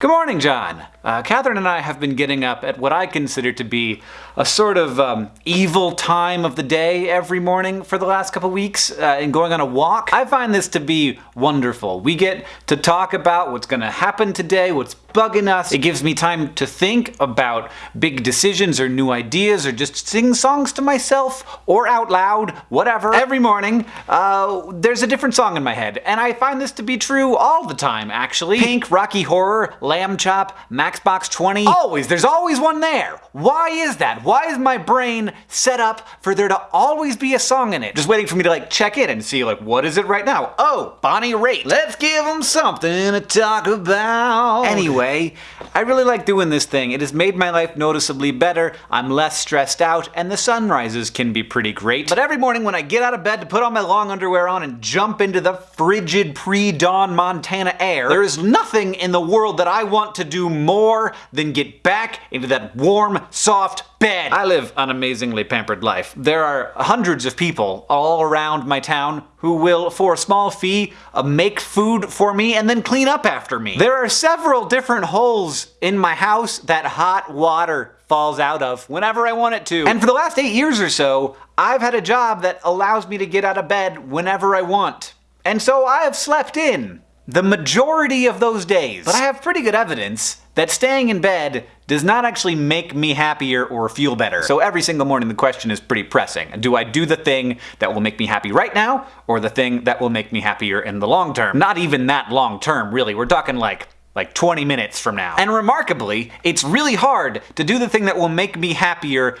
Good morning, John. Uh, Catherine and I have been getting up at what I consider to be a sort of um, evil time of the day every morning for the last couple weeks uh, and going on a walk. I find this to be wonderful. We get to talk about what's going to happen today, what's bugging us. It gives me time to think about big decisions or new ideas or just sing songs to myself or out loud, whatever. Every morning, uh, there's a different song in my head, and I find this to be true all the time, actually. Pink, Rocky Horror, Lamb Chop, Matchbox 20. Always, there's always one there. Why is that? Why is my brain set up for there to always be a song in it? Just waiting for me to like check in and see like, what is it right now? Oh, Bonnie Raitt. Let's give them something to talk about. Anyway, I really like doing this thing. It has made my life noticeably better. I'm less stressed out, and the sunrises can be pretty great. But every morning when I get out of bed to put all my long underwear on and jump into the frigid pre-dawn Montana air, there is nothing in the world that I I want to do more than get back into that warm, soft bed. I live an amazingly pampered life. There are hundreds of people all around my town who will, for a small fee, uh, make food for me and then clean up after me. There are several different holes in my house that hot water falls out of whenever I want it to. And for the last eight years or so, I've had a job that allows me to get out of bed whenever I want. And so I have slept in the majority of those days. But I have pretty good evidence that staying in bed does not actually make me happier or feel better. So every single morning the question is pretty pressing. Do I do the thing that will make me happy right now, or the thing that will make me happier in the long term? Not even that long term, really. We're talking like like 20 minutes from now. And remarkably, it's really hard to do the thing that will make me happier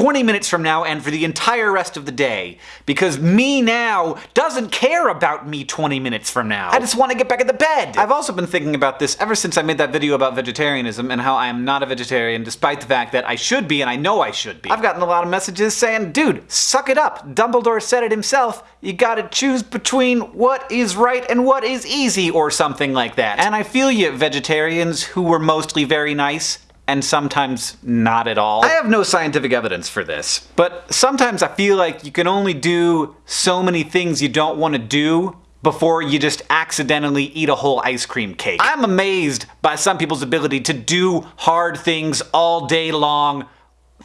20 minutes from now and for the entire rest of the day. Because me now doesn't care about me 20 minutes from now. I just want to get back in the bed. I've also been thinking about this ever since I made that video about vegetarianism and how I am not a vegetarian despite the fact that I should be and I know I should be. I've gotten a lot of messages saying, dude, suck it up. Dumbledore said it himself. You gotta choose between what is right and what is easy or something like that. And I feel you, vegetarians who were mostly very nice and sometimes not at all. I have no scientific evidence for this, but sometimes I feel like you can only do so many things you don't want to do before you just accidentally eat a whole ice cream cake. I'm amazed by some people's ability to do hard things all day long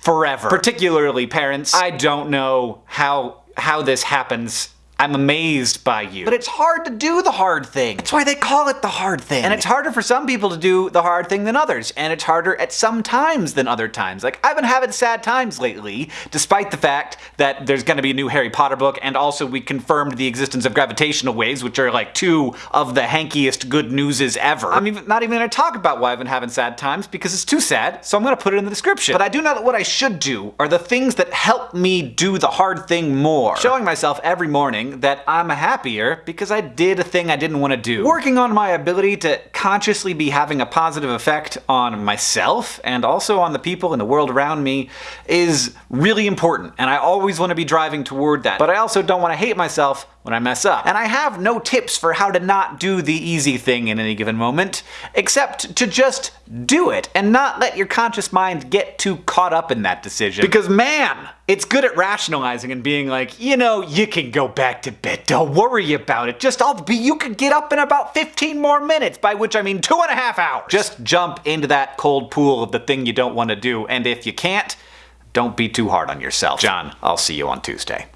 forever. Particularly parents. I don't know how how this happens I'm amazed by you. But it's hard to do the hard thing. That's why they call it the hard thing. And it's harder for some people to do the hard thing than others. And it's harder at some times than other times. Like, I've been having sad times lately, despite the fact that there's gonna be a new Harry Potter book, and also we confirmed the existence of gravitational waves, which are like two of the hankiest good newses ever. I'm even, not even gonna talk about why I've been having sad times, because it's too sad, so I'm gonna put it in the description. But I do know that what I should do are the things that help me do the hard thing more. Showing myself every morning that I'm happier because I did a thing I didn't want to do. Working on my ability to consciously be having a positive effect on myself and also on the people in the world around me is really important, and I always want to be driving toward that. But I also don't want to hate myself when I mess up. And I have no tips for how to not do the easy thing in any given moment, except to just do it and not let your conscious mind get too caught up in that decision. Because man, it's good at rationalizing and being like, you know, you can go back to bed, don't worry about it, just I'll be, you could get up in about 15 more minutes, by which I mean two and a half hours. Just jump into that cold pool of the thing you don't want to do, and if you can't, don't be too hard on yourself. John, I'll see you on Tuesday.